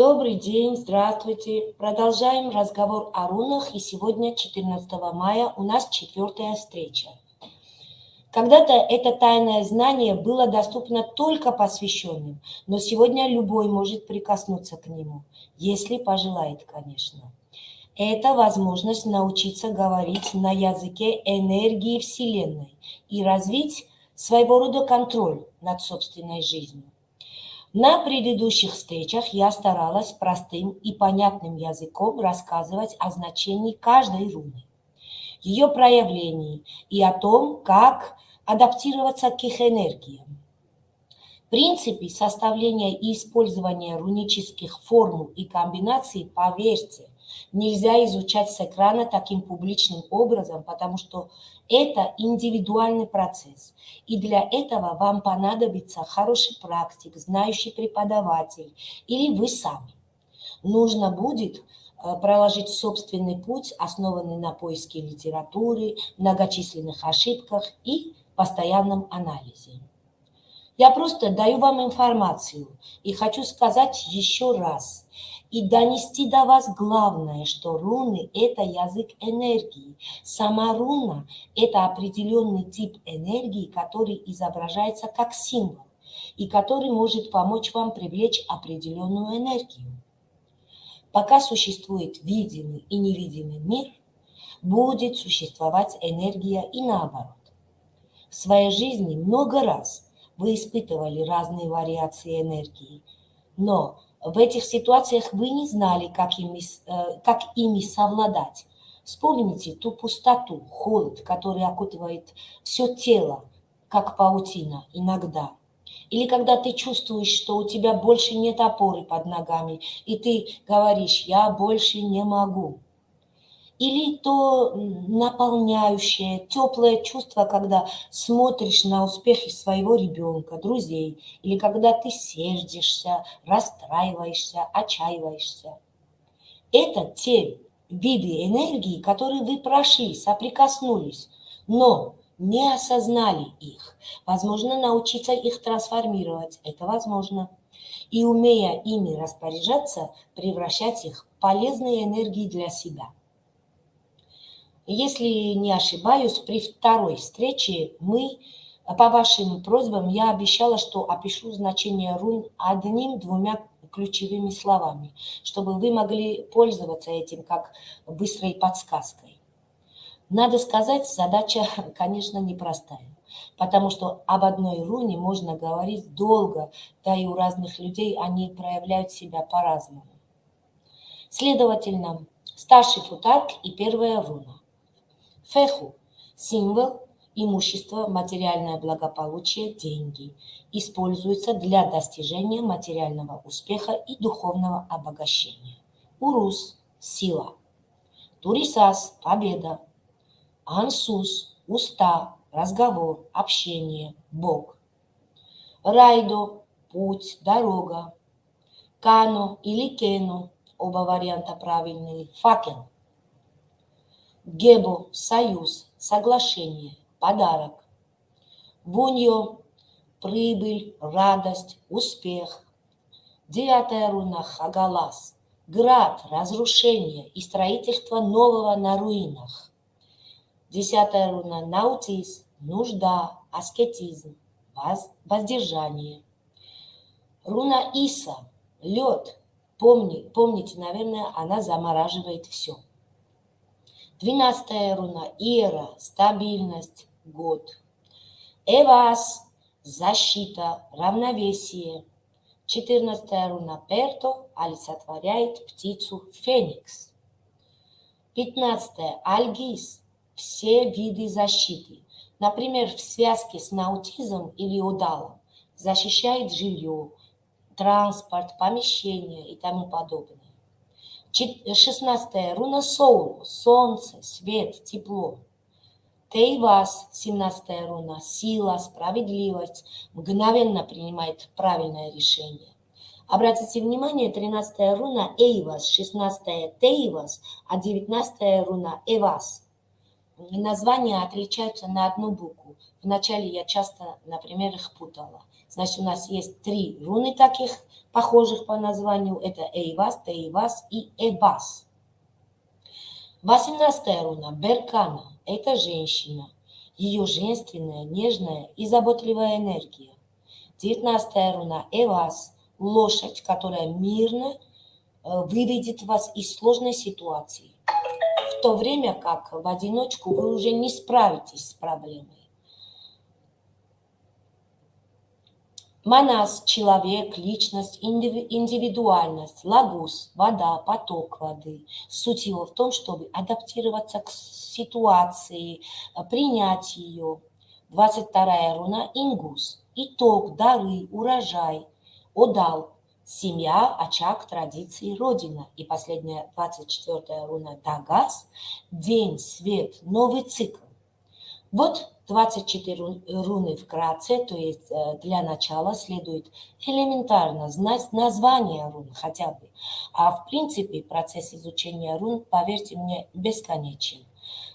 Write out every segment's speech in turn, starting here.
Добрый день, здравствуйте. Продолжаем разговор о рунах, и сегодня, 14 мая, у нас четвертая встреча. Когда-то это тайное знание было доступно только посвященным, но сегодня любой может прикоснуться к нему, если пожелает, конечно. Это возможность научиться говорить на языке энергии Вселенной и развить своего рода контроль над собственной жизнью. На предыдущих встречах я старалась простым и понятным языком рассказывать о значении каждой руны, ее проявлении и о том, как адаптироваться к их энергиям. Принципе составления и использования рунических формул и комбинаций, поверьте, нельзя изучать с экрана таким публичным образом, потому что это индивидуальный процесс. И для этого вам понадобится хороший практик, знающий преподаватель или вы сами. Нужно будет э, проложить собственный путь, основанный на поиске литературы, многочисленных ошибках и постоянном анализе. Я просто даю вам информацию и хочу сказать еще раз и донести до вас главное, что руны – это язык энергии. Сама руна – это определенный тип энергии, который изображается как символ и который может помочь вам привлечь определенную энергию. Пока существует видимый и невидимый мир, будет существовать энергия и наоборот. В своей жизни много раз вы испытывали разные вариации энергии, но в этих ситуациях вы не знали, как ими, э, как ими совладать. Вспомните ту пустоту, холод, который окутывает все тело, как паутина иногда. Или когда ты чувствуешь, что у тебя больше нет опоры под ногами, и ты говоришь, я больше не могу или то наполняющее, теплое чувство, когда смотришь на успехи своего ребенка, друзей, или когда ты сердишься, расстраиваешься, отчаиваешься. Это те виды энергии, которые вы прошли, соприкоснулись, но не осознали их. Возможно, научиться их трансформировать. Это возможно. И умея ими распоряжаться, превращать их в полезные энергии для себя – если не ошибаюсь, при второй встрече мы, по вашим просьбам, я обещала, что опишу значение рун одним-двумя ключевыми словами, чтобы вы могли пользоваться этим как быстрой подсказкой. Надо сказать, задача, конечно, непростая, потому что об одной руне можно говорить долго, да и у разных людей они проявляют себя по-разному. Следовательно, старший футарк и первая руна. Феху – символ имущества, материальное благополучие, деньги. Используется для достижения материального успеха и духовного обогащения. Урус – сила. Турисас – победа. Ансус – уста, разговор, общение, Бог. Райдо – путь, дорога. Кано или кено – оба варианта правильные. Факел – Гебо – союз, соглашение, подарок. Буньо – прибыль, радость, успех. Девятая руна – Хагалас – град, разрушение и строительство нового на руинах. Десятая руна – Наутис – нужда, аскетизм, воздержание. Руна Иса – лед. Помни, помните, наверное, она замораживает все. Двенадцатая руна – Ира, стабильность, год. Эвас – защита, равновесие. Четырнадцатая руна – Перто олицетворяет птицу Феникс. Пятнадцатая – Альгис – все виды защиты. Например, в связке с наутизмом или удалом защищает жилье, транспорт, помещение и тому подобное. 16 руна Соул, солнце, свет, тепло. Тейвас, 17 руна, сила, справедливость, мгновенно принимает правильное решение. Обратите внимание, 13 руна Эйвас, 16 Тейвас, а 19 руна Эвас. Названия отличаются на одну букву. Вначале я часто, например, их путала. Значит, у нас есть три руны таких, похожих по названию. Это Эйвас, Тейвас и Эбас. 18 руна Беркана – это женщина, ее женственная, нежная и заботливая энергия. 19 руна Эвас – лошадь, которая мирно э, выведет вас из сложной ситуации, в то время как в одиночку вы уже не справитесь с проблемой. Манас – человек, личность, индивидуальность, лагус – вода, поток воды. Суть его в том, чтобы адаптироваться к ситуации, принять ее. 22 руна – ингус – итог, дары, урожай, одал – семья, очаг, традиции, родина. И последняя, 24 руна – дагас – день, свет, новый цикл. Вот 24 руны вкратце, то есть э, для начала следует элементарно знать название рун хотя бы. А в принципе процесс изучения рун, поверьте мне, бесконечен.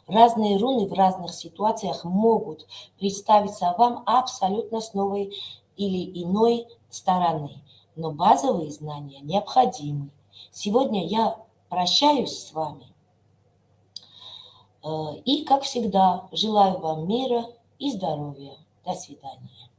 Разные руны в разных ситуациях могут представиться вам абсолютно с новой или иной стороны, но базовые знания необходимы. Сегодня я прощаюсь с вами Э, и, как всегда, желаю вам мира и здоровья. До свидания.